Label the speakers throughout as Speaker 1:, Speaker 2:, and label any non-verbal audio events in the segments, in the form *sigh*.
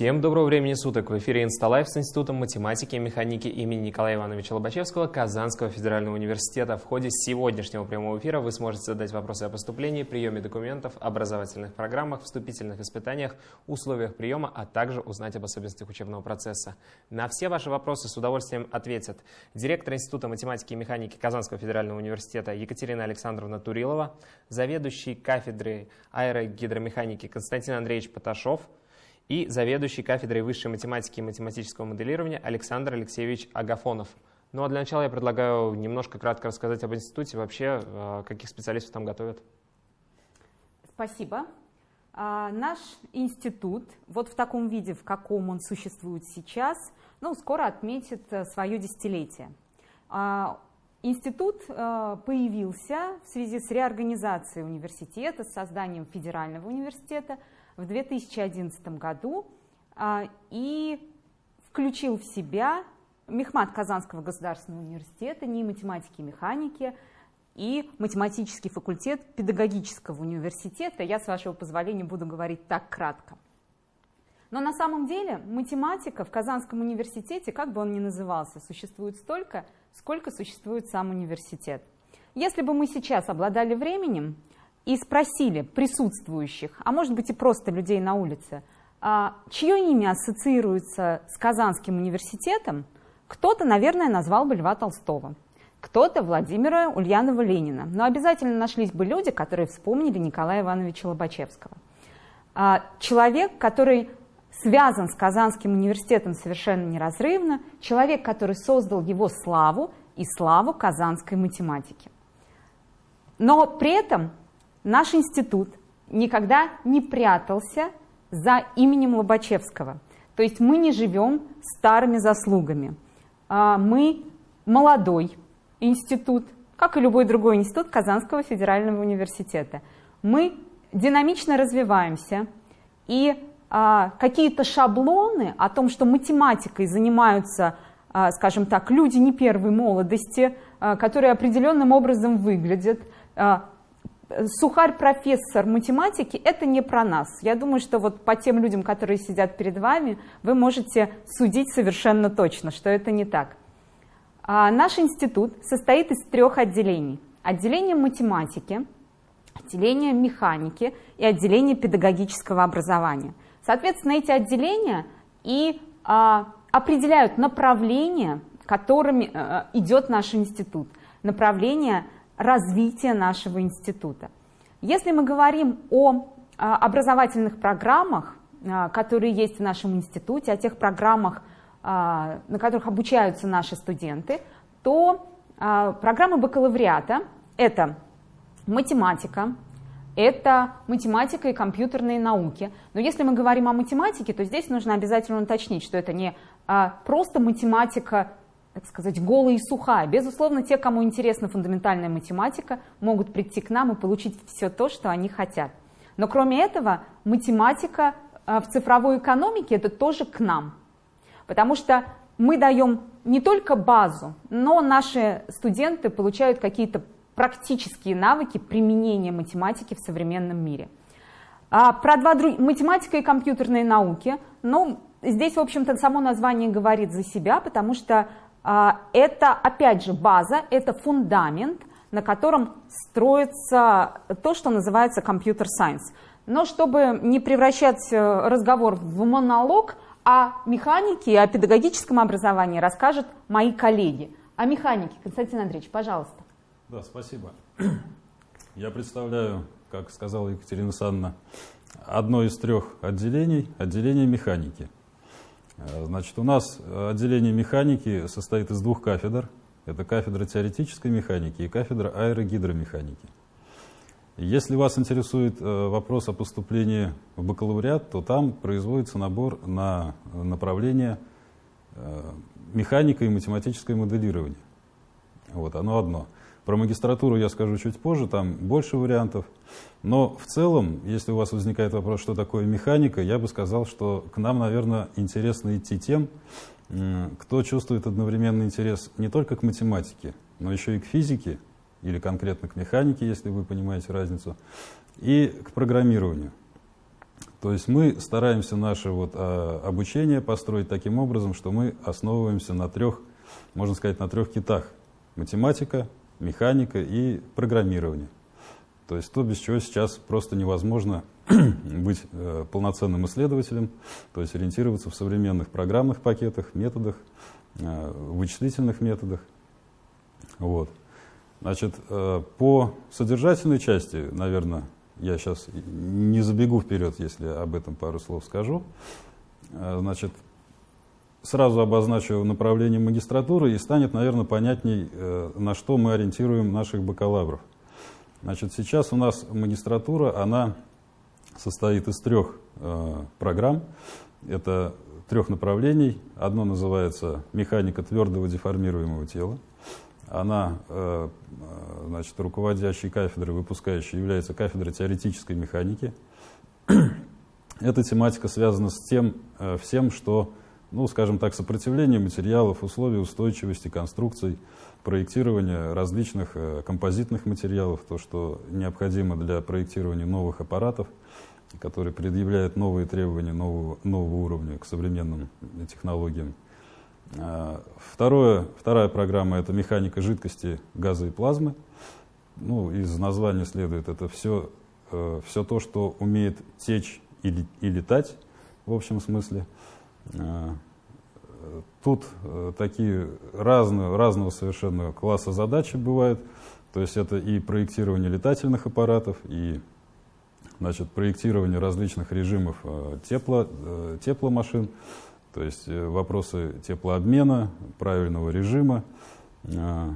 Speaker 1: Всем доброго времени суток! В эфире Инсталайф с Институтом математики и механики имени Николая Ивановича Лобачевского Казанского федерального университета. В ходе сегодняшнего прямого эфира вы сможете задать вопросы о поступлении, приеме документов, образовательных программах, вступительных испытаниях, условиях приема, а также узнать об особенностях учебного процесса. На все ваши вопросы с удовольствием ответят директор Института математики и механики Казанского федерального университета Екатерина Александровна Турилова, заведующий кафедрой аэрогидромеханики Константин Андреевич Поташов – и заведующий кафедрой высшей математики и математического моделирования Александр Алексеевич Агафонов. Ну а для начала я предлагаю немножко кратко рассказать об институте, вообще э, каких специалистов там готовят.
Speaker 2: Спасибо. А, наш институт, вот в таком виде, в каком он существует сейчас, ну, скоро отметит э, свое десятилетие. А, институт э, появился в связи с реорганизацией университета, с созданием федерального университета – в 2011 году а, и включил в себя Мехмат Казанского государственного университета, НИИ математики и механики и математический факультет педагогического университета. Я, с вашего позволения, буду говорить так кратко. Но на самом деле математика в Казанском университете, как бы он ни назывался, существует столько, сколько существует сам университет. Если бы мы сейчас обладали временем, и спросили присутствующих, а может быть и просто людей на улице, а, чье имя ассоциируется с Казанским университетом, кто-то, наверное, назвал бы Льва Толстого, кто-то Владимира Ульянова-Ленина. Но обязательно нашлись бы люди, которые вспомнили Николая Ивановича Лобачевского. А, человек, который связан с Казанским университетом совершенно неразрывно, человек, который создал его славу и славу казанской математики. Но при этом Наш институт никогда не прятался за именем Лобачевского. То есть мы не живем старыми заслугами. А, мы молодой институт, как и любой другой институт Казанского федерального университета. Мы динамично развиваемся, и а, какие-то шаблоны о том, что математикой занимаются, а, скажем так, люди не первой молодости, которые определенным образом выглядят, сухарь-профессор математики – это не про нас. Я думаю, что вот по тем людям, которые сидят перед вами, вы можете судить совершенно точно, что это не так. А наш институт состоит из трех отделений. Отделение математики, отделение механики и отделение педагогического образования. Соответственно, эти отделения и а, определяют направление, которыми а, идет наш институт. Направление – развития нашего института. Если мы говорим о а, образовательных программах, а, которые есть в нашем институте, о тех программах, а, на которых обучаются наши студенты, то программы бакалавриата – это математика, это математика и компьютерные науки. Но если мы говорим о математике, то здесь нужно обязательно уточнить, что это не просто математика так сказать, голая и сухая. Безусловно, те, кому интересна фундаментальная математика, могут прийти к нам и получить все то, что они хотят. Но кроме этого, математика э, в цифровой экономике – это тоже к нам. Потому что мы даем не только базу, но наши студенты получают какие-то практические навыки применения математики в современном мире. А про два друг... математика и компьютерные науки, ну, здесь, в общем-то, само название говорит за себя, потому что это, опять же, база, это фундамент, на котором строится то, что называется компьютер-сайенс. Но чтобы не превращать э, разговор в монолог, о механике и о педагогическом образовании расскажут мои коллеги. О механике, Константин Андреевич, пожалуйста.
Speaker 3: Да, спасибо. Я представляю, как сказала Екатерина Санна, одно из трех отделений, отделение механики – значит, у нас отделение механики состоит из двух кафедр. Это кафедра теоретической механики и кафедра аэрогидромеханики. Если вас интересует э, вопрос о поступлении в бакалавриат, то там производится набор на направление э, механика и математическое моделирование. Вот, оно одно. Про магистратуру я скажу чуть позже, там больше вариантов. Но в целом, если у вас возникает вопрос, что такое механика, я бы сказал, что к нам, наверное, интересно идти тем, кто чувствует одновременный интерес не только к математике, но еще и к физике, или конкретно к механике, если вы понимаете разницу, и к программированию. То есть мы стараемся наше вот, а, обучение построить таким образом, что мы основываемся на трех, можно сказать, на трех китах. Математика, механика и программирование. То есть то, без чего сейчас просто невозможно *clears throat* быть э, полноценным исследователем, то есть ориентироваться в современных программных пакетах, методах, э, вычислительных методах. Вот. Значит, э, по содержательной части, наверное, я сейчас не забегу вперед, если об этом пару слов скажу. Э, значит, сразу обозначу направление магистратуры и станет, наверное, понятней, э, на что мы ориентируем наших бакалавров. Значит, сейчас у нас магистратура, она состоит из трех программ. Это трех направлений. Одно называется «Механика твердого деформируемого тела». Она, э, э, значит, руководящей кафедрой, выпускающей, является кафедрой теоретической механики. *clears throat* Эта тематика связана с тем э, всем, что, ну, скажем так, сопротивление материалов, условия устойчивости, конструкций, проектирования различных композитных материалов, то, что необходимо для проектирования новых аппаратов, которые предъявляют новые требования нового, нового уровня к современным технологиям. А, второе, вторая программа — это механика жидкости, газа и плазмы. Ну, из названия следует, это все, э, все то, что умеет течь и, и летать, в общем смысле. А, тут э, такие разные, разного совершенно класса задачи бывают. То есть это и проектирование летательных аппаратов, и значит, проектирование различных режимов э, тепло, тепломашин, то есть э, вопросы теплообмена, правильного режима, э,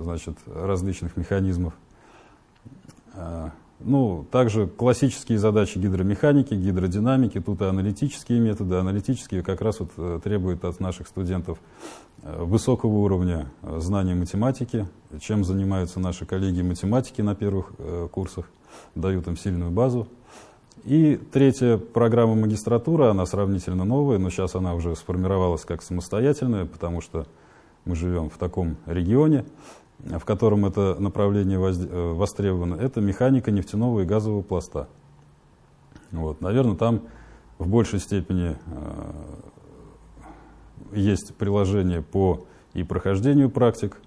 Speaker 3: значит, различных механизмов. Э, ну, также классические задачи гидромеханики, гидродинамики, тут и аналитические методы. Аналитические как раз вот требуют от наших студентов высокого уровня знания математики, чем занимаются наши коллеги математики на первых курсах, дают им сильную базу. И третья программа магистратура, она сравнительно новая, но сейчас она уже сформировалась как самостоятельная, потому что мы живем в таком регионе, в котором это направление э, востребовано. Это механика нефтяного и газового пласта. Вот, наверное, там в большей степени э, есть приложение по и прохождению практик,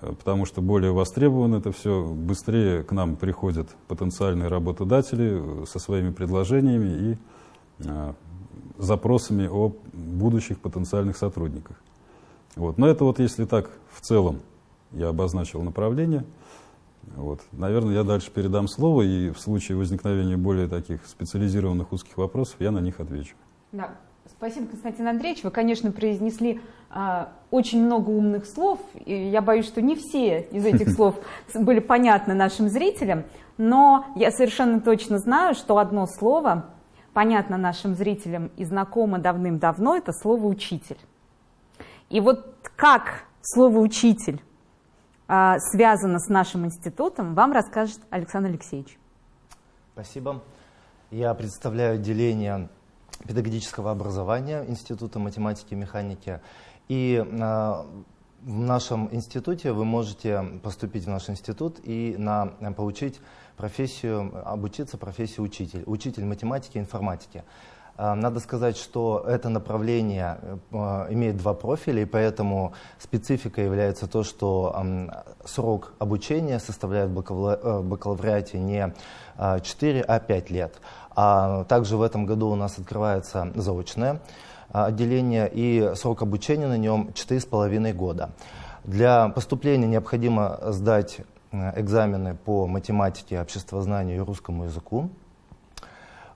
Speaker 3: Э, потому что более востребовано это все, быстрее к нам приходят потенциальные работодатели со своими предложениями и запросами о будущих потенциальных сотрудниках. Вот. Но это вот если так в целом я обозначил направление. Вот. Наверное, я дальше передам слово, и в случае возникновения более таких специализированных узких вопросов я на них отвечу.
Speaker 2: Да. Спасибо, Константин Андреевич. Вы, конечно, произнесли э, очень много умных слов. И я боюсь, что не все из этих *laughs* слов были понятны нашим зрителям. Но я совершенно точно знаю, что одно слово понятно нашим зрителям и знакомо давным-давно, это слово «учитель». И вот как слово «учитель» связано с нашим институтом, вам расскажет Александр Алексеевич.
Speaker 4: Спасибо. Я представляю отделение педагогического образования Института математики и механики. И а, в нашем институте вы можете поступить в наш институт и на, получить профессию, обучиться профессии учитель, учитель математики и информатики. А, надо сказать, что это направление а, имеет два профиля, и поэтому специфика является то, что срок обучения составляет в э, бакалавриате не 4, а 5 лет. А также в этом году у нас открывается заочное а, отделение, и срок обучения на нем 4,5 года. Для поступления необходимо сдать э, экзамены по математике, обществознанию и русскому языку.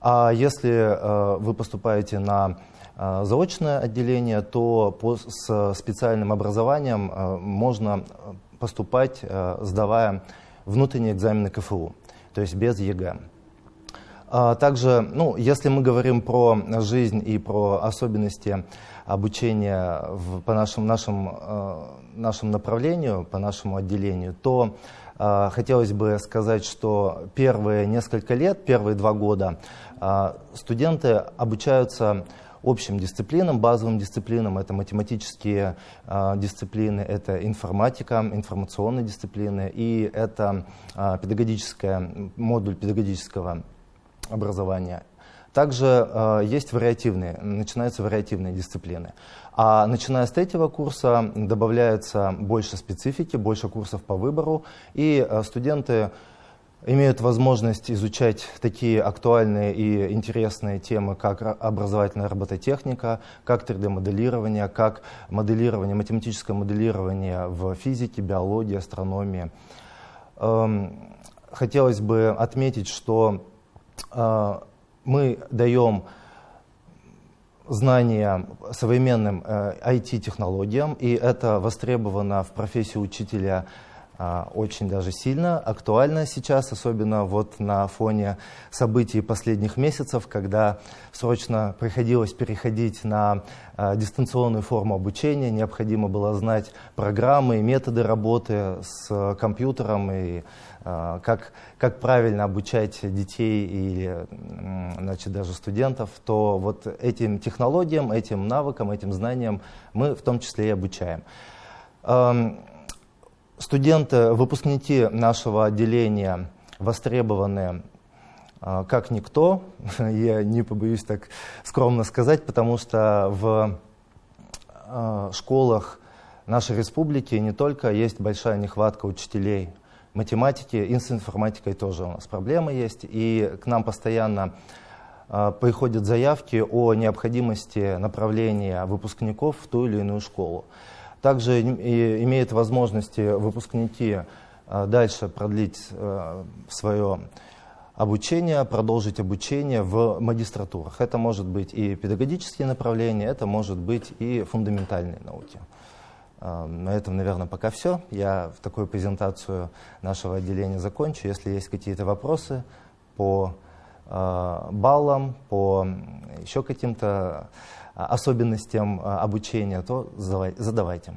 Speaker 4: А если э, вы поступаете на э, заочное отделение, то с специальным образованием э, можно поступать, сдавая внутренние экзамены КФУ, то есть без ЕГЭ. А также, ну, если мы говорим про жизнь и про особенности обучения в, по нашему, э, нашему направлению, по нашему отделению, то хотелось бы сказать, что первые несколько лет, первые два года э, студенты обучаются общим дисциплинам, базовым дисциплинам. Это математические э, дисциплины, это информатика, информационные дисциплины и это э, педагогическая, модуль педагогического образования. Также э, есть вариативные, начинаются вариативные дисциплины. А начиная с третьего курса добавляется больше специфики, больше курсов по выбору, и э, студенты имеют возможность изучать такие актуальные и интересные темы, как образовательная робототехника, как 3D-моделирование, как моделирование, математическое моделирование в физике, биологии, астрономии. Эм, хотелось бы отметить, что э, мы даем знания современным IT-технологиям, э, и это востребовано в профессии учителя очень даже сильно, актуально сейчас, особенно вот на фоне событий последних месяцев, когда срочно приходилось переходить на а, дистанционную форму обучения, необходимо было знать программы и методы работы с компьютером и а, как, как правильно обучать детей или значит, даже студентов, то вот этим технологиям, этим навыкам, этим знаниям мы в том числе и обучаем. Студенты, выпускники нашего отделения востребованы а, как никто, *laughs* я не побоюсь так скромно сказать, потому что в а, школах нашей республики не только есть большая нехватка учителей математики, и с информатикой тоже у нас проблемы есть, и к нам постоянно а, приходят заявки о необходимости направления выпускников в ту или иную школу. Также имеют возможности выпускники а, дальше продлить а, свое обучение, продолжить обучение в магистратурах. Это может быть и педагогические направления, это может быть и фундаментальные науки. А, на этом, наверное, пока все. Я в такую презентацию нашего отделения закончу. Если есть какие-то вопросы по баллам, по еще каким-то особенностям а, обучения, то задавайте.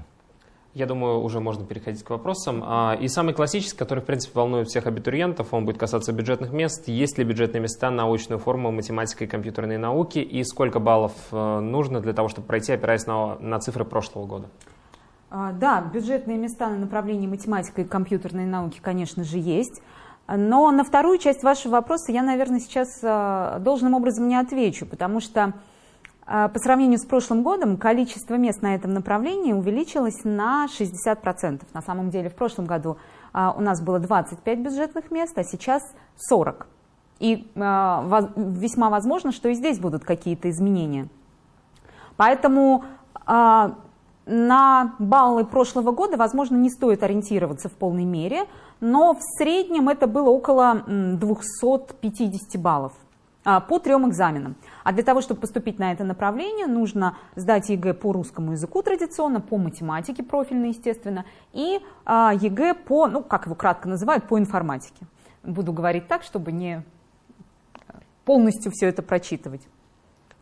Speaker 1: Я думаю, уже можно переходить к вопросам. А, и самый классический, который, в принципе, волнует всех абитуриентов, он будет касаться бюджетных мест. Есть ли бюджетные места на научную форму математика и компьютерные науки? И сколько баллов э, нужно для того, чтобы пройти, опираясь на, на цифры прошлого года?
Speaker 2: Да, бюджетные места на направлении математика и компьютерные науки, конечно же, есть. Но на вторую часть вашего вопроса я, наверное, сейчас должным образом не отвечу, потому что а, по сравнению с прошлым годом количество мест на этом направлении увеличилось на 60%. На самом деле в прошлом году а, у нас было 25 бюджетных мест, а сейчас 40. И а, весьма возможно, что и здесь будут какие-то изменения. Поэтому на баллы прошлого года, возможно, не стоит ориентироваться в полной мере, но в среднем это было около 250 баллов. А, по трем экзаменам. А для того, чтобы поступить на это направление, нужно сдать ЕГЭ по русскому языку традиционно, по математике профильно, естественно, и а, ЕГЭ по, ну, как его кратко называют, по информатике. Буду говорить так, чтобы не полностью все это прочитывать.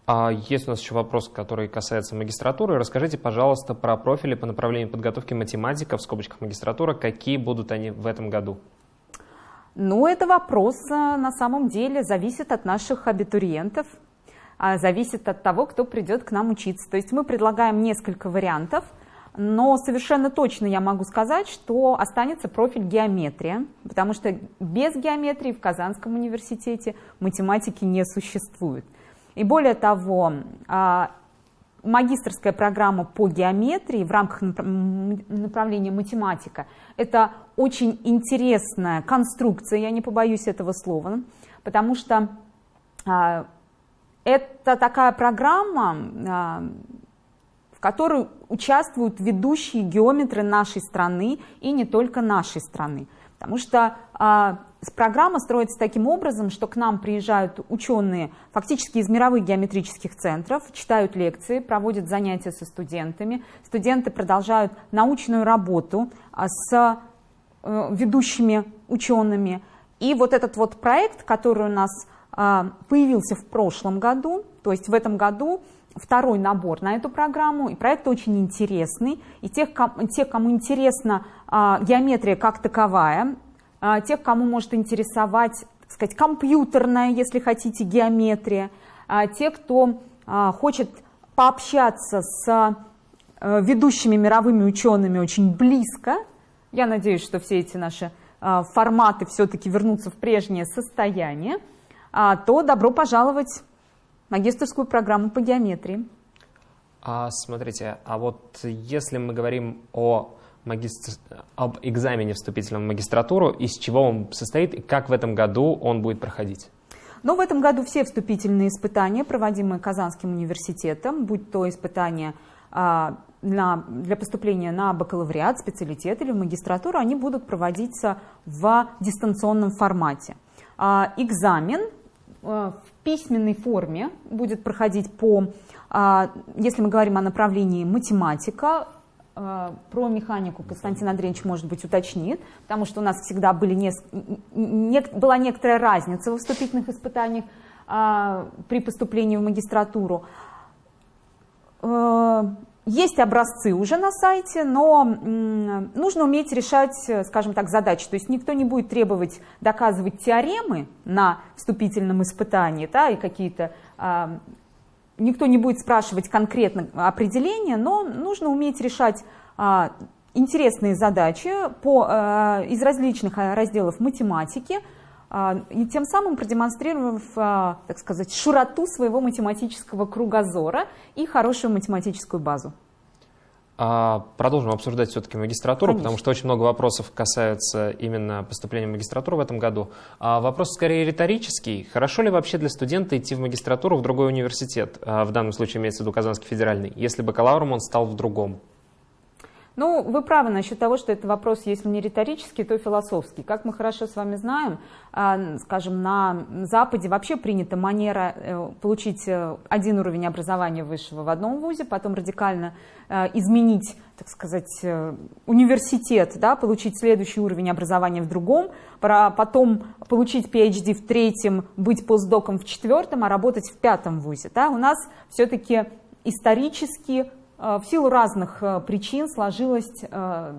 Speaker 1: А есть у нас еще вопрос, который касается магистратуры. Расскажите, пожалуйста, про профили по направлению подготовки математика, в скобочках магистратура, какие будут они в этом году?
Speaker 2: Но это вопрос э, на самом деле зависит от наших абитуриентов, зависит от того, кто придет к нам учиться. То есть мы предлагаем несколько вариантов, но совершенно точно я могу сказать, что останется профиль геометрия, потому что без геометрии в Казанском университете математики не существует. И более того, а, магистрская программа по геометрии в рамках направления математика – это очень интересная конструкция, я не побоюсь этого слова, потому что а, это такая программа, а, в которой участвуют ведущие геометры нашей страны и не только нашей страны. Потому что а, программа строится таким образом, что к нам приезжают ученые фактически из мировых геометрических центров, читают лекции, проводят занятия со студентами. Студенты продолжают научную работу а, с э, ведущими учеными. И вот этот вот проект, который у нас появился в прошлом году, то есть в этом году второй набор на эту программу, и проект очень интересный, и тех, тех кому интересна а, геометрия как таковая, а, тех, кому может интересовать, так сказать, компьютерная, если хотите, геометрия, а, те, кто а, хочет пообщаться с а, ведущими мировыми учеными очень близко, я надеюсь, что все эти наши а, форматы все-таки вернутся в прежнее состояние, а, то добро пожаловать магистрскую программу по геометрии.
Speaker 1: А смотрите, а вот если мы говорим о магистр... об экзамене вступительном в магистратуру, из чего он состоит и как в этом году он будет проходить?
Speaker 2: Но в этом году все вступительные испытания, проводимые Казанским университетом, будь то испытания а, на, для поступления на бакалавриат, специалитет или в магистратуру, они будут проводиться в дистанционном формате. А, экзамен а, в письменной форме будет проходить по, а, если мы говорим о направлении математика, а, про механику Константин Андреевич, может быть, уточнит, потому что у нас всегда были не, не, была некоторая разница во вступительных испытаниях а, при поступлении в магистратуру. А, есть образцы уже на сайте, но нужно уметь решать, скажем так, задачи. То есть никто не будет требовать доказывать теоремы на вступительном испытании, да, и какие-то никто не будет спрашивать конкретно определения, но нужно уметь решать а, интересные задачи по, а, из различных а, разделов математики, а, и тем самым продемонстрировав, а, так сказать, широту своего математического кругозора и хорошую математическую базу.
Speaker 1: А, продолжим обсуждать все-таки магистратуру, Конечно. потому что очень много вопросов касаются именно поступления в магистратуру в этом году. А вопрос скорее риторический. Хорошо ли вообще для студента идти в магистратуру в другой университет? А, в данном случае имеется в виду Казанский федеральный, если бакалавром он стал в другом.
Speaker 2: Ну, вы правы насчет того, что это вопрос, если не риторический, то философский. Как мы хорошо с вами знаем, а, скажем, на Западе вообще принята манера э, получить э, один уровень образования высшего в одном вузе, потом радикально э, изменить, так сказать, университет, да, получить следующий уровень образования в другом, потом получить PhD в третьем, быть постдоком в четвертом, а работать в пятом вузе. Да. У нас все-таки исторически в силу разных э, причин сложилась э,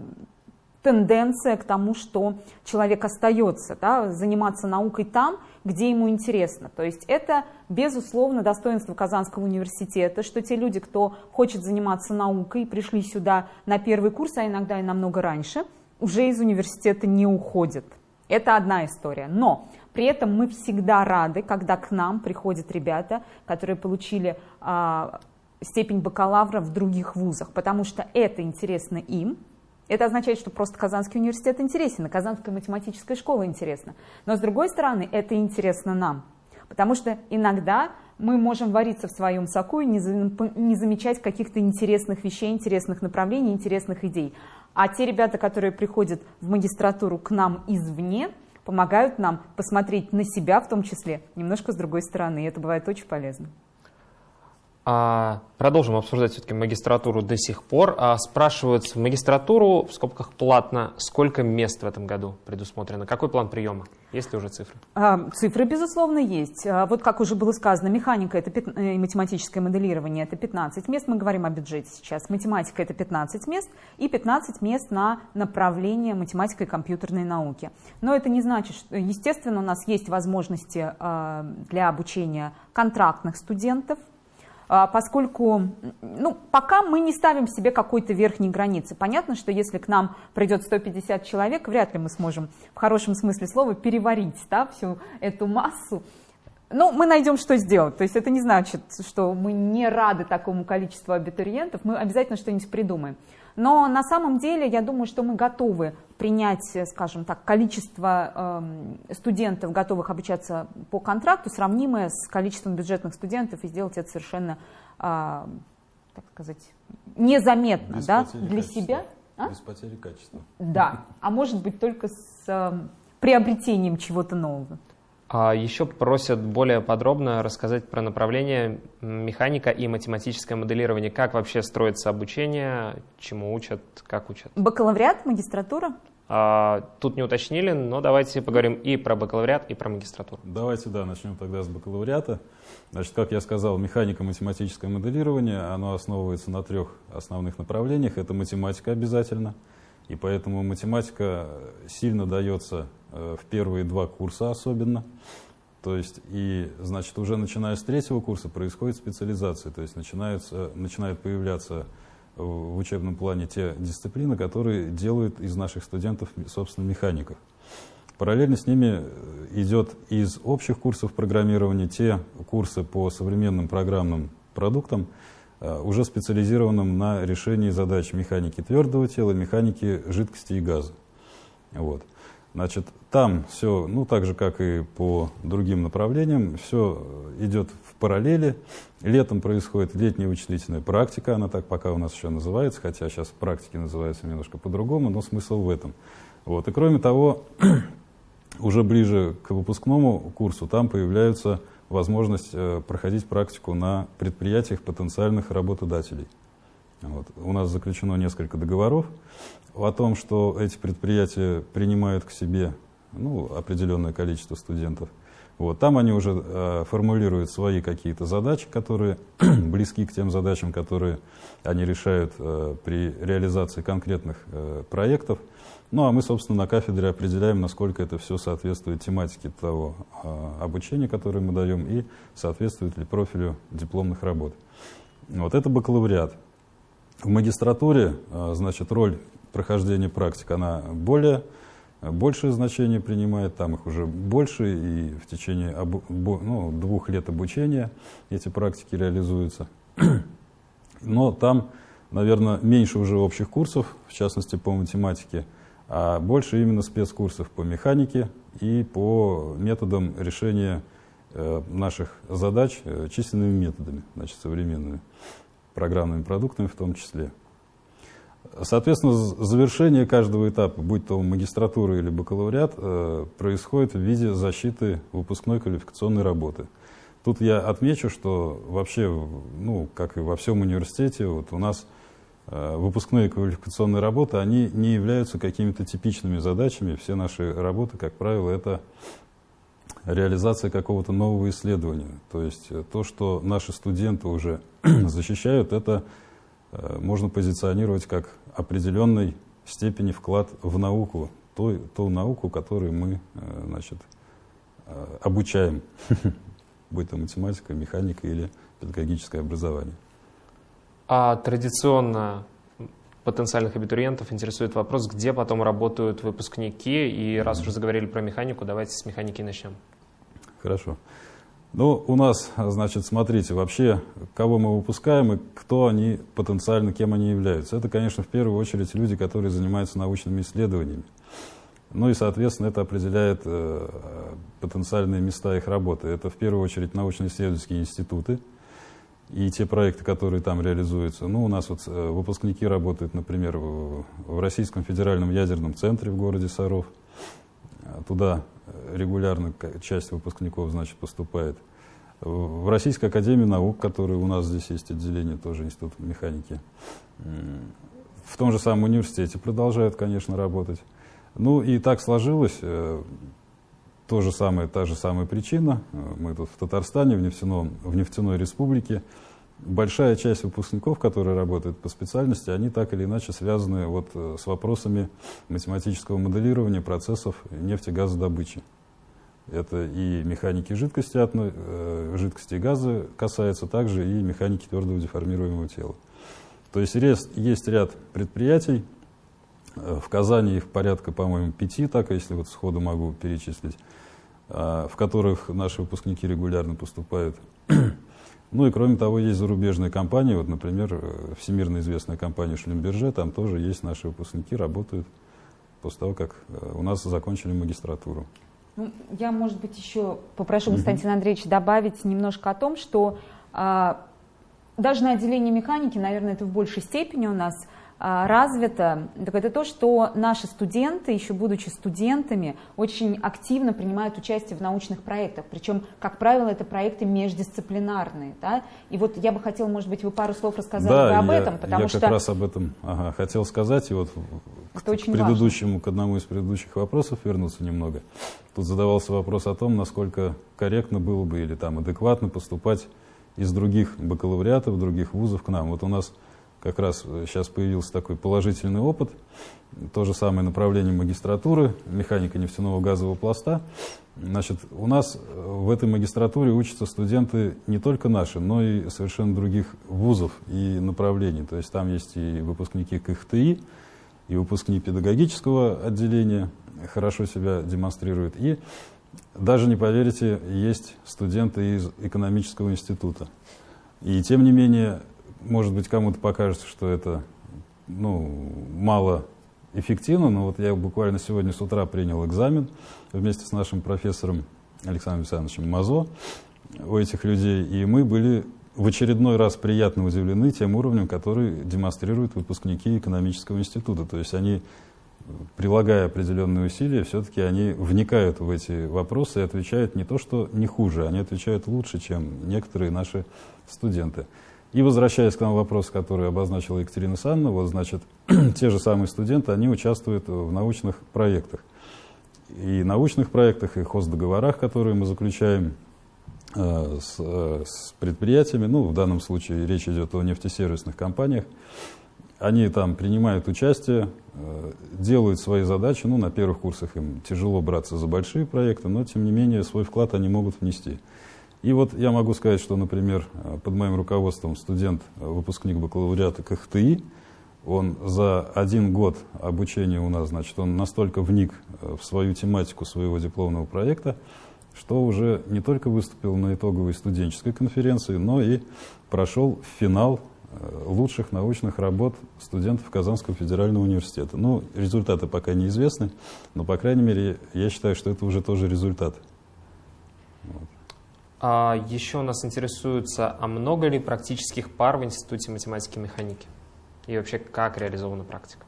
Speaker 2: тенденция к тому, что человек остается, да, заниматься наукой там, где ему интересно. То есть это, безусловно, достоинство Казанского университета, что те люди, кто хочет заниматься наукой, пришли сюда на первый курс, а иногда и намного раньше, уже из университета не уходят. Это одна история. Но при этом мы всегда рады, когда к нам приходят ребята, которые получили а, степень бакалавра в других вузах, потому что это интересно им. Это означает, что просто Казанский университет интересен, и Казанская математическая школа интересна. Но с другой стороны, это интересно нам, потому что иногда мы можем вариться в своем соку и не, не замечать каких-то интересных вещей, интересных направлений, интересных идей. А те ребята, которые приходят в магистратуру к нам извне, помогают нам посмотреть на себя в том числе немножко с другой стороны. И это бывает очень полезно.
Speaker 1: А, продолжим обсуждать все-таки магистратуру до сих пор. А, спрашивают в магистратуру, в скобках платно, сколько мест в этом году предусмотрено? Какой план приема? Есть ли уже цифры?
Speaker 2: А, цифры, безусловно, есть. А, вот как уже было сказано, механика это и математическое моделирование – это 15 мест. Мы говорим о бюджете сейчас. Математика – это 15 мест и 15 мест на направление математика и компьютерной науки. Но это не значит, что, естественно, у нас есть возможности а, для обучения контрактных студентов – поскольку ну, пока мы не ставим себе какой-то верхней границы. Понятно, что если к нам придет 150 человек, вряд ли мы сможем в хорошем смысле слова переварить да, всю эту массу. Но мы найдем, что сделать. То есть это не значит, что мы не рады такому количеству абитуриентов, мы обязательно что-нибудь придумаем. Но на самом деле я думаю, что мы готовы принять, скажем так, количество э, студентов, готовых обучаться по контракту, сравнимое с количеством бюджетных студентов, и сделать это совершенно, э, так сказать, незаметно
Speaker 3: Без
Speaker 2: да, для качества. себя.
Speaker 3: А? Без потери качества.
Speaker 2: Да, а может быть только с э, приобретением чего-то нового.
Speaker 1: А еще просят более подробно рассказать про направление механика и математическое моделирование. Как вообще строится обучение, чему учат, как учат?
Speaker 2: Бакалавриат, магистратура?
Speaker 1: А, тут не уточнили, но давайте поговорим и про бакалавриат, и про магистратуру.
Speaker 3: Давайте, да, начнем тогда с бакалавриата. Значит, как я сказал, механико-математическое моделирование, оно основывается на трех основных направлениях. Это математика обязательно, и поэтому математика сильно дается Э, в первые два курса особенно. То есть, и, значит, уже начиная с третьего курса происходит специализация, то есть начинаются, начинают появляться в учебном плане те дисциплины, которые делают из наших студентов, собственно, механиков. Параллельно с ними э, идет из общих курсов программирования те курсы по современным программным продуктам, уже специализированным на решении задач механики твердого тела, механики жидкости и газа. Вот. Значит, там все, ну, так же, как и по другим направлениям, все идет в параллели. Летом происходит летняя вычислительная практика, она так пока у нас еще называется, хотя сейчас практики называются немножко по-другому, но смысл в этом. Вот. И кроме того, *clears throat* уже ближе к выпускному курсу там появляется возможность э, проходить практику на предприятиях потенциальных работодателей. Вот. У нас заключено несколько договоров о том, что эти предприятия принимают к себе ну, определенное количество студентов. Вот. Там они уже э, формулируют свои какие-то задачи, которые *clears throat* близки к тем задачам, которые они решают э, при реализации конкретных э, проектов. Ну а мы, собственно, на кафедре определяем, насколько это все соответствует тематике того э, обучения, которое мы даем, и соответствует ли профилю дипломных работ. Вот это бакалавриат. В магистратуре, э, значит, роль прохождения практик, она более, большее значение принимает, там их уже больше, и в течение обу, ну, двух лет обучения эти практики реализуются. Но там, наверное, меньше уже общих курсов, в частности по математике, а больше именно спецкурсов по механике и по методам решения э, наших задач э, численными методами, значит, современными программными продуктами в том числе. Соответственно, завершение каждого этапа, будь то магистратура или бакалавриат, э, происходит в виде защиты выпускной квалификационной работы. Тут я отмечу, что вообще, ну, как и во всем университете, вот у нас э, выпускные квалификационные работы, они не являются какими-то типичными задачами. Все наши работы, как правило, это реализация какого-то нового исследования. То есть э, то, что наши студенты уже *clears throat* защищают, это э, можно позиционировать как определенной степени вклад в науку, ту, ту науку, которую мы значит, обучаем, *laughs* будь то математика, механика или педагогическое образование.
Speaker 1: А традиционно потенциальных абитуриентов интересует вопрос, где потом работают выпускники. И раз уже заговорили про механику, давайте с механики начнем.
Speaker 3: Хорошо. Ну, у нас, значит, смотрите, вообще, кого мы выпускаем и кто они потенциально, кем они являются. Это, конечно, в первую очередь люди, которые занимаются научными исследованиями. Ну и, соответственно, это определяет э, потенциальные места их работы. Это в первую очередь научно-исследовательские институты и те проекты, которые там реализуются. Ну, у нас вот э, выпускники работают, например, в, Российском федеральном ядерном центре в городе Саров. Туда регулярно часть выпускников, значит, поступает. В Российской академии наук, которая у нас здесь есть отделение, тоже институт механики. В том же самом университете продолжают, конечно, работать. Ну и так сложилось, э, то же самое, та же самая причина. Мы тут в Татарстане, в, нефтяном, в нефтяной республике большая часть выпускников, которые работают по специальности, они так или иначе связаны вот э, с вопросами математического моделирования процессов нефтегазодобычи. Это и механики жидкости, э, жидкости и газа касается, также и механики твердого деформируемого тела. То есть есть ряд предприятий, в Казани их порядка, по-моему, пяти, так, если вот сходу могу перечислить, в которых наши выпускники регулярно поступают. *clears throat* Ну и кроме того, есть зарубежные компании, вот, например, э, всемирно известная компания Шлюмберже, там тоже есть наши выпускники, работают после того, как э, у нас закончили магистратуру.
Speaker 2: Ну, я, может быть, еще попрошу Константина Андреевича добавить немножко о том, что а, даже на отделении механики, наверное, это в большей степени у нас а, развито, так это то, что наши студенты, еще будучи студентами, очень активно принимают участие в научных проектах. Причем, как правило, это проекты междисциплинарные. Да? И вот я бы хотела, может быть, вы пару слов рассказали
Speaker 3: да,
Speaker 2: об
Speaker 3: я,
Speaker 2: этом, потому
Speaker 3: я
Speaker 2: что...
Speaker 3: как раз об этом ага, хотел сказать. И вот это к, очень к предыдущему, важно. к одному из предыдущих вопросов вернуться немного. Тут задавался вопрос о том, насколько корректно было бы или там адекватно поступать из других бакалавриатов, других вузов к нам. Вот у нас как раз сейчас появился такой положительный опыт. То же самое направление магистратуры, механика нефтяного газового пласта. Значит, у нас в этой магистратуре учатся студенты не только наши, но и совершенно других вузов и направлений. То есть там есть и выпускники КХТИ, и выпускник педагогического отделения хорошо себя демонстрирует. И даже не поверите, есть студенты из экономического института. И тем не менее, может быть, кому-то покажется, что это ну, мало эффективно, но вот я буквально сегодня с утра принял экзамен вместе с нашим профессором Александром Александровичем Мазо у этих людей, и мы были в очередной раз приятно удивлены тем уровнем, который демонстрируют выпускники экономического института. То есть они, прилагая определенные усилия, все-таки они вникают в эти вопросы и отвечают не то, что не хуже, они отвечают лучше, чем некоторые наши студенты. И возвращаясь к нам вопрос, который обозначила Екатерина Санна, вот, значит, *clears throat* те же самые студенты, они участвуют в научных проектах. И научных проектах, и хоздоговорах, которые мы заключаем э, с, э, с предприятиями, ну, в данном случае речь идет о нефтесервисных компаниях, они там принимают участие, э, делают свои задачи, ну, на первых курсах им тяжело браться за большие проекты, но, тем не менее, свой вклад они могут внести. И вот я могу сказать, что, например, под моим руководством студент, выпускник бакалавриата КХТИ, он за один год обучения у нас, значит, он настолько вник э, в свою тематику своего дипломного проекта, что уже не только выступил на итоговой студенческой конференции, но и прошел финал э, лучших научных работ студентов Казанского федерального университета. Ну, результаты пока неизвестны, но, по крайней мере, я считаю, что это уже тоже результат.
Speaker 1: Вот. А еще нас интересуется, а много ли практических пар в Институте математики и механики? И вообще, как реализована практика?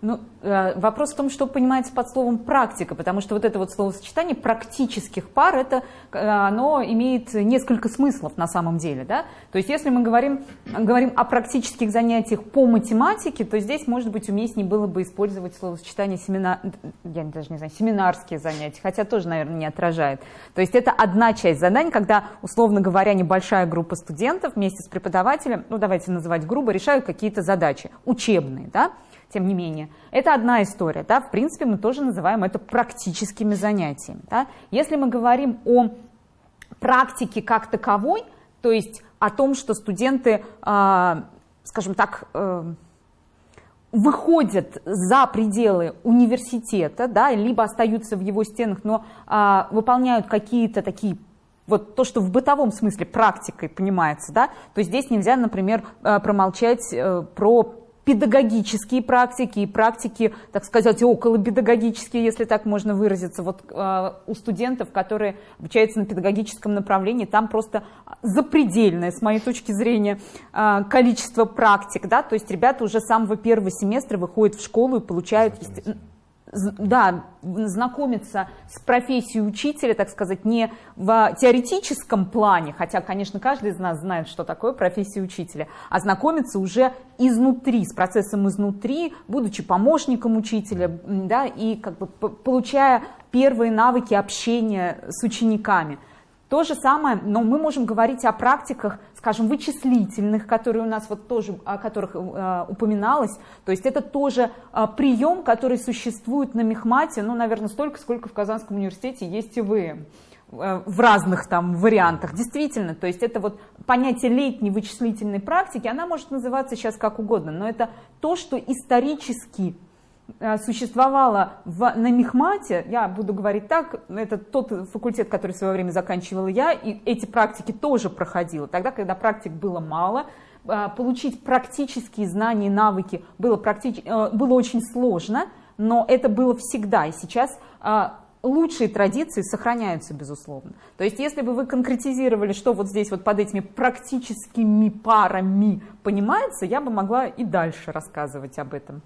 Speaker 2: Ну, э, вопрос в том, что понимается под словом практика, потому что вот это вот словосочетание практических пар, это, э, оно имеет несколько смыслов на самом деле. Да? То есть если мы говорим, говорим о практических занятиях по математике, то здесь, может быть, уместнее было бы использовать словосочетание семинар, я даже не знаю, семинарские занятия, хотя тоже, наверное, не отражает. То есть это одна часть заданий, когда, условно говоря, небольшая группа студентов вместе с преподавателем, ну давайте называть грубо, решают какие-то задачи учебные, да, тем не менее. Это одна история, да, в принципе, мы тоже называем это практическими занятиями. Да. Если мы говорим о практике как таковой, то есть о том, что студенты, э, скажем так, э, выходят за пределы университета, да, либо остаются в его стенах, но э, выполняют какие-то такие вот то, что в бытовом смысле практикой понимается, да, то здесь нельзя, например, э, промолчать э, про педагогические практики и практики, так сказать, околопедагогические, если так можно выразиться. Вот э, у студентов, которые обучаются на педагогическом направлении, там просто запредельное, с моей точки зрения, э, количество практик. Да? То есть ребята уже с самого первого семестра выходят в школу и получают да, знакомиться с профессией учителя, так сказать, не в теоретическом плане, хотя, конечно, каждый из нас знает, что такое профессия учителя, а знакомиться уже изнутри, с процессом изнутри, будучи помощником учителя, да, и как бы получая первые навыки общения с учениками. То же самое, но мы можем говорить о практиках, скажем, вычислительных, которые у нас вот тоже, о которых э, упоминалось. То есть это тоже э, прием, который существует на Мехмате, ну, наверное, столько, сколько в Казанском университете есть и вы э, в разных там вариантах. Действительно, то есть это вот понятие летней вычислительной практики, она может называться сейчас как угодно, но это то, что исторически существовала в, на Мехмате, я буду говорить так, это тот факультет, который в свое время заканчивала я, и эти практики тоже проходила. Тогда, когда практик было мало, э, получить практические знания и навыки было, практич... Э, было очень сложно, но это было всегда. И сейчас лучшие традиции сохраняются, безусловно. То есть, если бы вы конкретизировали, что вот здесь вот под этими практическими парами понимается, я бы могла и дальше рассказывать об этом.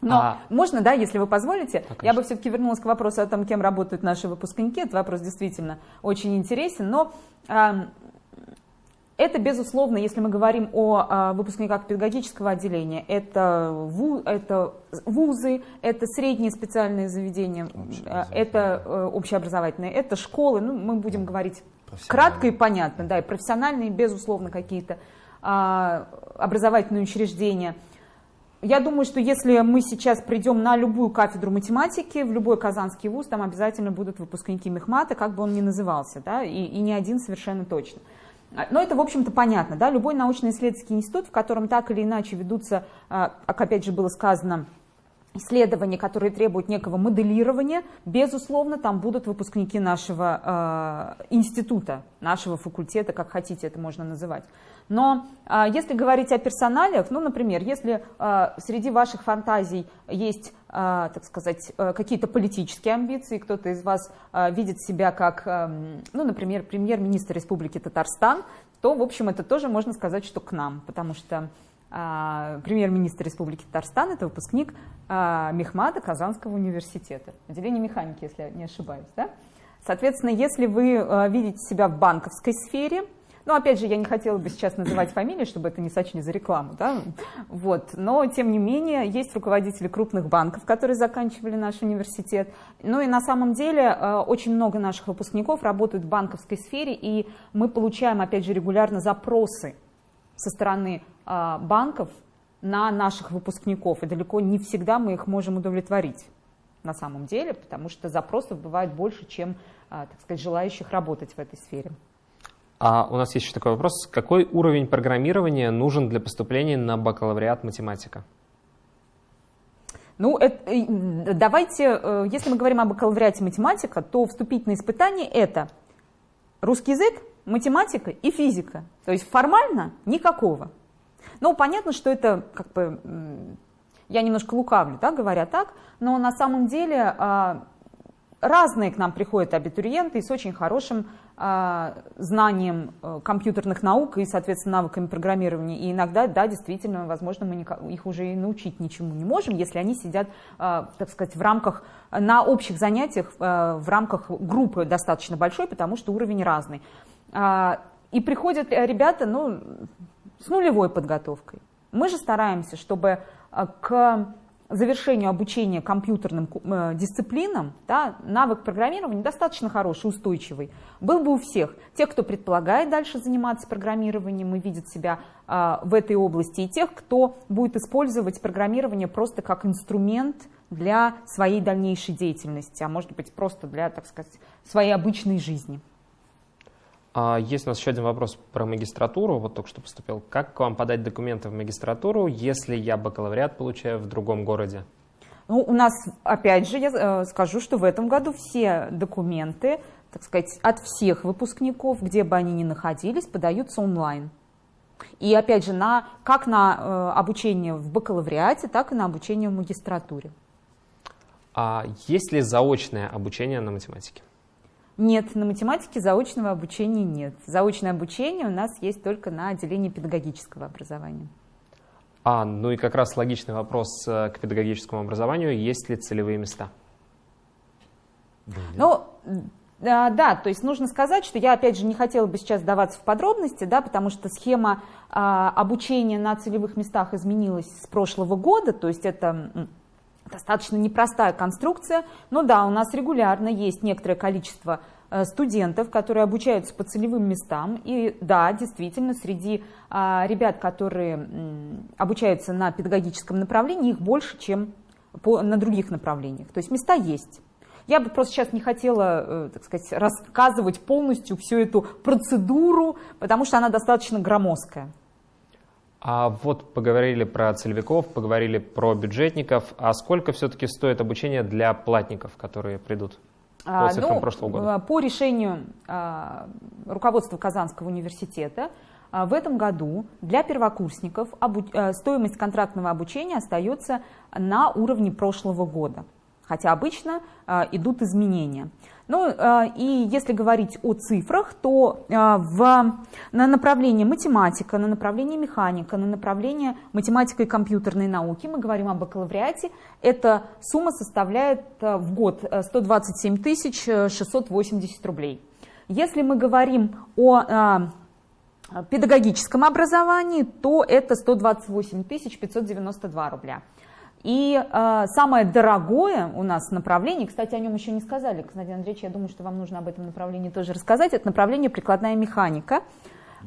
Speaker 2: Но а... можно, да, если вы позволите, а, я бы все-таки вернулась к вопросу о том, кем работают наши выпускники. Этот вопрос действительно очень интересен, но э, это, безусловно, если мы говорим о э, выпускниках педагогического отделения, это, ву, это вузы, это средние специальные заведения, э, это э, общеобразовательные, это школы, ну, мы будем говорить кратко и понятно, да, и профессиональные, безусловно, какие-то э, образовательные учреждения – я думаю, что если мы сейчас придем на любую кафедру математики, в любой казанский вуз, там обязательно будут выпускники мехмата, как бы он ни назывался, да, и, и не один совершенно точно. но это, в общем-то, понятно. Да? Любой научно-исследовательский институт, в котором так или иначе ведутся, как опять же было сказано, исследования, которые требуют некого моделирования, безусловно, там будут выпускники нашего э, института, нашего факультета, как хотите это можно называть. Но э, если говорить о персоналиях, ну, например, если э, среди ваших фантазий есть, э, так сказать, э, какие-то политические амбиции, кто-то из вас э, видит себя как, э, ну, например, премьер-министр Республики Татарстан, то, в общем, это тоже можно сказать, что к нам, потому что премьер-министр Республики Татарстан, это выпускник а, Мехмата Казанского университета, отделение механики, если я не ошибаюсь. Да? Соответственно, если вы а, видите себя в банковской сфере, ну, опять же, я не хотела бы сейчас называть фамилии, чтобы это не сочли за рекламу, да? вот. но, тем не менее, есть руководители крупных банков, которые заканчивали наш университет. Ну и на самом деле очень много наших выпускников работают в банковской сфере, и мы получаем, опять же, регулярно запросы со стороны а, банков на наших выпускников, и далеко не всегда мы их можем удовлетворить на самом деле, потому что запросов бывает больше, чем, а, так сказать, желающих работать в этой сфере.
Speaker 1: А у нас есть еще такой вопрос. Какой уровень программирования нужен для поступления на бакалавриат математика?
Speaker 2: Ну, это, давайте, э, если мы говорим о бакалавриате математика, то вступительные испытания это русский язык, математика и физика. То есть формально никакого. Ну, понятно, что это как бы, я немножко лукавлю, да, говоря так, но на самом деле а, разные к нам приходят абитуриенты с очень хорошим а, знанием э, компьютерных наук и, соответственно, навыками программирования. И иногда, да, действительно, возможно, мы их уже и научить ничему не можем, если они сидят, а, так сказать, в рамках, на общих занятиях, в рамках группы достаточно большой, потому что уровень разный. И приходят ребята, ну, с нулевой подготовкой. Мы же стараемся, чтобы э, к завершению обучения компьютерным э, дисциплинам да, навык программирования достаточно хороший, устойчивый, был бы у всех. Тех, кто предполагает дальше заниматься программированием и видит себя э, в этой области, и тех, кто будет использовать программирование просто как инструмент для своей дальнейшей деятельности, а может быть просто для, так сказать, своей обычной жизни.
Speaker 1: А есть у нас еще один вопрос про магистратуру, вот только что поступил. Как к вам подать документы в магистратуру, если я бакалавриат получаю в другом городе?
Speaker 2: Ну, у нас, опять же, я э, скажу, что в этом году все документы, так сказать, от всех выпускников, где бы они ни находились, подаются онлайн. И опять же, на, как на э, обучение в бакалавриате, так и на обучение в магистратуре.
Speaker 1: А есть ли заочное обучение на математике?
Speaker 2: Нет, на математике заочного обучения нет. Заочное обучение у нас есть только на отделении педагогического образования.
Speaker 1: А, ну и как раз логичный вопрос э, к педагогическому образованию. Есть ли целевые места?
Speaker 2: Ну, да, да, то есть нужно сказать, что я, опять же, не хотела бы сейчас даваться в подробности, да, потому что схема а, обучения на целевых местах изменилась с прошлого года, то есть это достаточно непростая конструкция, но да, у нас регулярно есть некоторое количество э, студентов, которые обучаются по целевым местам. И да, действительно, среди а, ребят, которые обучаются на педагогическом направлении, их больше, чем на других направлениях. То есть места есть. Я бы просто сейчас не хотела, э, так сказать, рассказывать полностью всю эту процедуру, потому что она достаточно громоздкая.
Speaker 1: А вот поговорили про целевиков, поговорили про бюджетников. А сколько все-таки стоит обучение для платников, которые придут? По а, цифрам ну, прошлого года.
Speaker 2: По решению а, руководства Казанского университета а, в этом году для первокурсников обу а, стоимость контрактного обучения остается на уровне прошлого года, хотя обычно а, идут изменения. Ну э, и если говорить о цифрах, то э, в, на направлении математика, на направлении механика, на направлении математика и компьютерной науки, мы говорим о бакалавриате, эта сумма составляет э, в год 127 680 рублей. Если мы говорим о педагогическом образовании, то это 128 592 рубля. И э, самое дорогое у нас направление, кстати, о нем еще не сказали, Константин Андреевич, я думаю, что вам нужно об этом направлении тоже рассказать, это направление прикладная механика.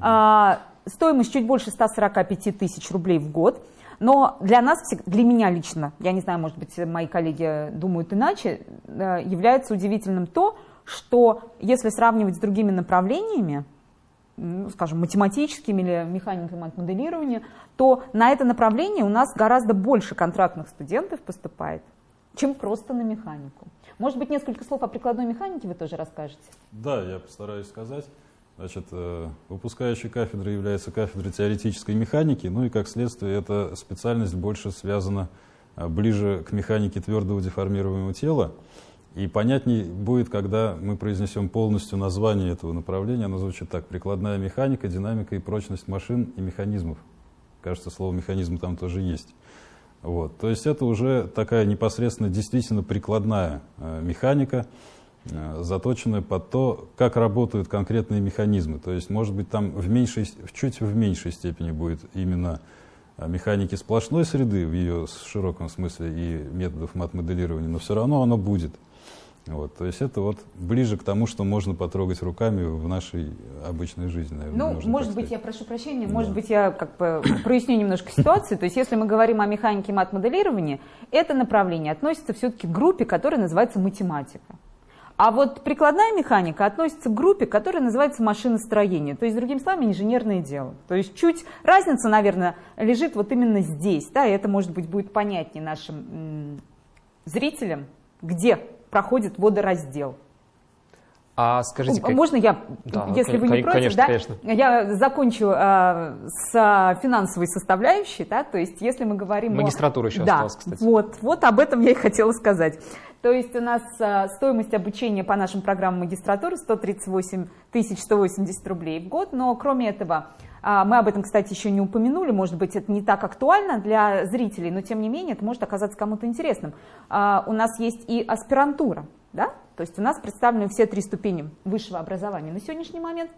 Speaker 2: Э, стоимость чуть больше 145 тысяч рублей в год. Но для нас, для меня лично, я не знаю, может быть, мои коллеги думают иначе, э, является удивительным то, что если сравнивать с другими направлениями, ну, скажем, математическим или механиком от моделирования, то на это направление у нас гораздо больше контрактных студентов поступает, чем просто на механику. Может быть, несколько слов о прикладной механике вы тоже расскажете?
Speaker 3: Да, я постараюсь сказать. Значит, э, выпускающей кафедрой является кафедра теоретической механики, ну и как следствие эта специальность больше связана э, ближе к механике твердого деформируемого тела. И понятней будет, когда мы произнесем полностью название этого направления. Оно звучит так. Прикладная механика, динамика и прочность машин и механизмов. Кажется, слово «механизм» там тоже есть. Вот. То есть это уже такая непосредственно действительно прикладная э, механика, э, заточенная под то, как работают конкретные механизмы. То есть, может быть, там в меньшей, чуть в меньшей степени будет именно э, механики сплошной среды в ее широком смысле и методов мат-моделирования, но все равно оно будет. Вот, то есть это вот ближе к тому, что можно потрогать руками в нашей обычной жизни.
Speaker 2: Наверное, ну, может быть, сказать. я прошу прощения, да. может быть, я как бы *coughs* проясню немножко ситуацию. То есть если мы говорим о механике мат-моделирования, это направление относится все-таки к группе, которая называется математика. А вот прикладная механика относится к группе, которая называется машиностроение, то есть, другими словами, инженерное дело. То есть чуть разница, наверное, лежит вот именно здесь, да, и это, может быть, будет понятнее нашим зрителям, где проходит водораздел.
Speaker 1: А скажите,
Speaker 2: как... можно я, да, если вы не против, конечно, да, конечно. я закончу э, с финансовой составляющей, да, то есть если мы говорим
Speaker 1: магистратура о... еще
Speaker 2: да,
Speaker 1: осталась, кстати.
Speaker 2: Вот, вот об этом я и хотела сказать. То есть у нас э, стоимость обучения по нашим программам магистратуры 138 180 рублей в год, но кроме этого а, мы об этом, кстати, еще не упомянули, может быть, это не так актуально для зрителей, но тем не менее это может оказаться кому-то интересным. А, у нас есть и аспирантура, да? то есть у нас представлены все три ступени высшего образования на сегодняшний момент.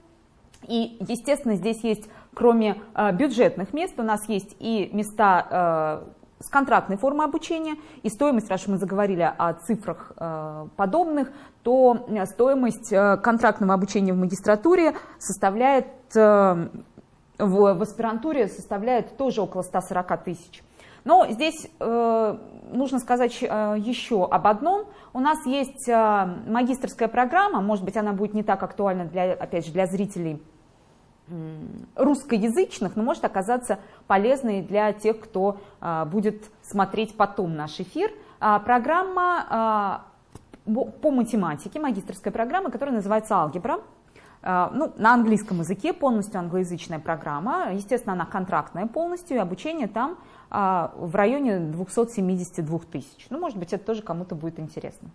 Speaker 2: И, естественно, здесь есть, кроме а, бюджетных мест, у нас есть и места с контрактной формой обучения, и стоимость, раз мы заговорили о цифрах подобных, то стоимость контрактного обучения в магистратуре составляет в, аспирантуре составляет тоже около 140 тысяч. Но здесь э, нужно сказать э, еще об одном. У нас есть э, магистрская программа, может быть, она будет не так актуальна, для, опять же, для зрителей э, русскоязычных, но может оказаться полезной для тех, кто э, будет смотреть потом наш эфир. Э, программа э, по математике, магистрская программа, которая называется «Алгебра». А, ну, на английском языке, полностью англоязычная программа. Естественно, она контрактная полностью, и обучение там а, в районе 272 тысяч. Ну, может быть, это тоже кому-то будет интересно.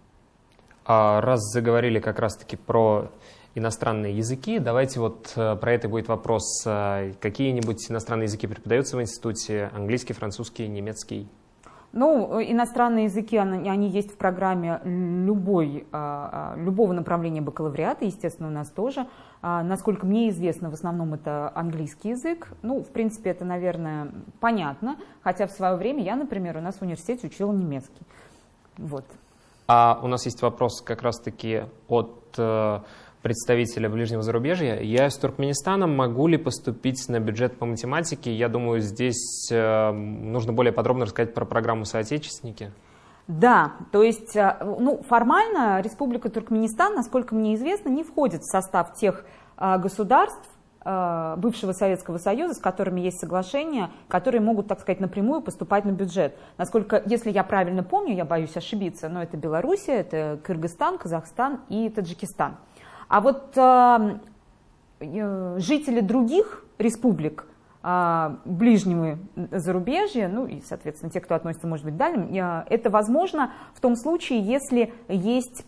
Speaker 1: А раз заговорили как раз-таки про иностранные языки, давайте вот э, про это будет вопрос. Э, какие-нибудь иностранные языки преподаются в институте? Английский, французский, немецкий?
Speaker 2: Ну, иностранные языки, они есть в программе любой, любого направления бакалавриата, естественно, у нас тоже. А, насколько мне известно, в основном это английский язык. Ну, в принципе, это, наверное, понятно, хотя в свое время я, например, у нас в университете учила немецкий. Вот.
Speaker 1: А у нас есть вопрос как раз-таки от э, представителя ближнего зарубежья. Я из Туркменистана. Могу ли поступить на бюджет по математике? Я думаю, здесь э, нужно более подробно рассказать про программу «Соотечественники».
Speaker 2: Да, то есть э, ну, формально Республика Туркменистан, насколько мне известно, не входит в состав тех э, государств, бывшего Советского Союза, с которыми есть соглашения, которые могут, так сказать, напрямую поступать на бюджет. Насколько, если я правильно помню, я боюсь ошибиться, но это Белоруссия, это Кыргызстан, Казахстан и Таджикистан. А вот э, э, жители других республик э, ближнего зарубежья, ну и, соответственно, те, кто относится, может быть, дальним, э, это возможно в том случае, если есть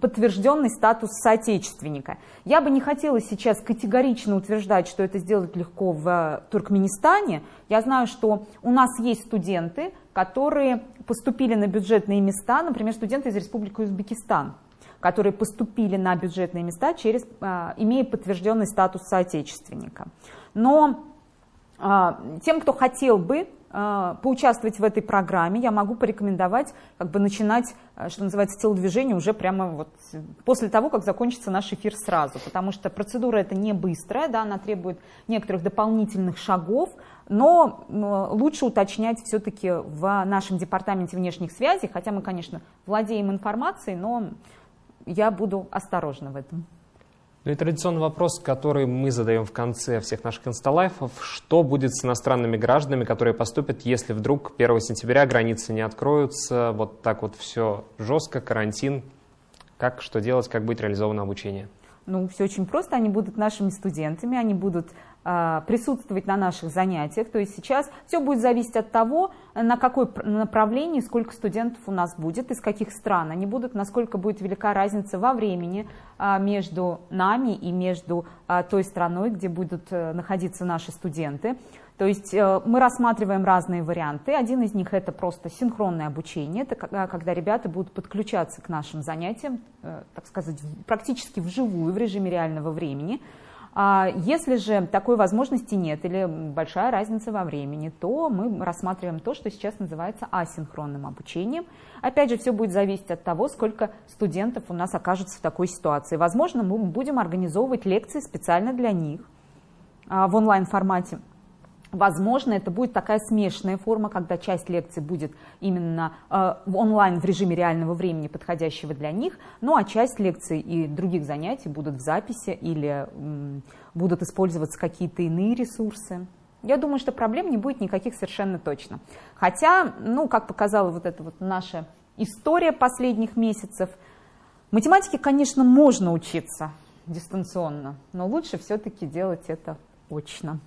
Speaker 2: подтвержденный статус соотечественника. Я бы не хотела сейчас категорично утверждать, что это сделать легко в Туркменистане. Я знаю, что у нас есть студенты, которые поступили на бюджетные места, например, студенты из Республики Узбекистан которые поступили на бюджетные места, через, а, имея подтвержденный статус соотечественника. Но а, тем, кто хотел бы а, поучаствовать в этой программе, я могу порекомендовать как бы начинать, что называется, телодвижение уже прямо вот после того, как закончится наш эфир сразу, потому что процедура это не быстрая, да, она требует некоторых дополнительных шагов, но лучше уточнять все-таки в нашем департаменте внешних связей, хотя мы, конечно, владеем информацией, но я буду осторожна в этом.
Speaker 1: Ну и традиционный вопрос, который мы задаем в конце всех наших инсталайфов. Что будет с иностранными гражданами, которые поступят, если вдруг 1 сентября границы не откроются, вот так вот все жестко, карантин? Как, что делать, как будет реализовано обучение?
Speaker 2: Ну, все очень просто. Они будут нашими студентами, они будут присутствовать на наших занятиях. То есть сейчас все будет зависеть от того, на какой направлении, сколько студентов у нас будет, из каких стран они будут, насколько будет велика разница во времени э, между нами и между э, той страной, где будут э, находиться наши студенты. То есть э, мы рассматриваем разные варианты. Один из них это просто синхронное обучение, это когда ребята будут подключаться к нашим занятиям, э, так сказать, практически вживую, в режиме реального времени. А если же такой возможности нет или большая разница во времени, то мы рассматриваем то, что сейчас называется асинхронным обучением. Опять же, все будет зависеть от того, сколько студентов у нас окажется в такой ситуации. Возможно, мы будем организовывать лекции специально для них а, в онлайн-формате. Возможно, это будет такая смешанная форма, когда часть лекций будет именно э, онлайн в режиме реального времени, подходящего для них, ну а часть лекций и других занятий будут в записи или м, будут использоваться какие-то иные ресурсы. Я думаю, что проблем не будет никаких совершенно точно. Хотя, ну, как показала вот эта вот наша история последних месяцев, математике, конечно, можно учиться дистанционно, но лучше все-таки делать это очно.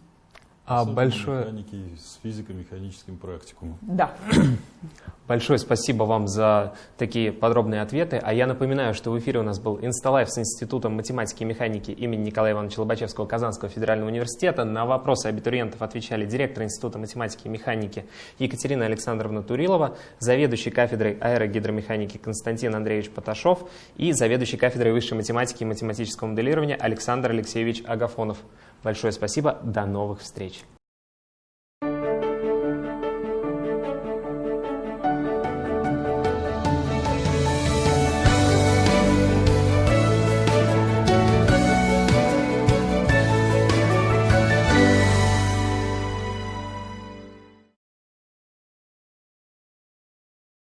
Speaker 1: А большое...
Speaker 3: Механики с физико-механическим практикумом.
Speaker 2: Да. *coughs*
Speaker 1: Большое спасибо вам за такие подробные ответы. А я напоминаю, что в эфире у нас был Инсталайф с Институтом математики и механики имени Николая Ивановича Лобачевского Казанского федерального университета. На вопросы абитуриентов отвечали директор Института математики и механики Екатерина Александровна Турилова, заведующий кафедрой аэрогидромеханики Константин Андреевич Поташов и заведующий кафедрой высшей математики и математического моделирования Александр Алексеевич Агафонов. Большое спасибо, до новых встреч!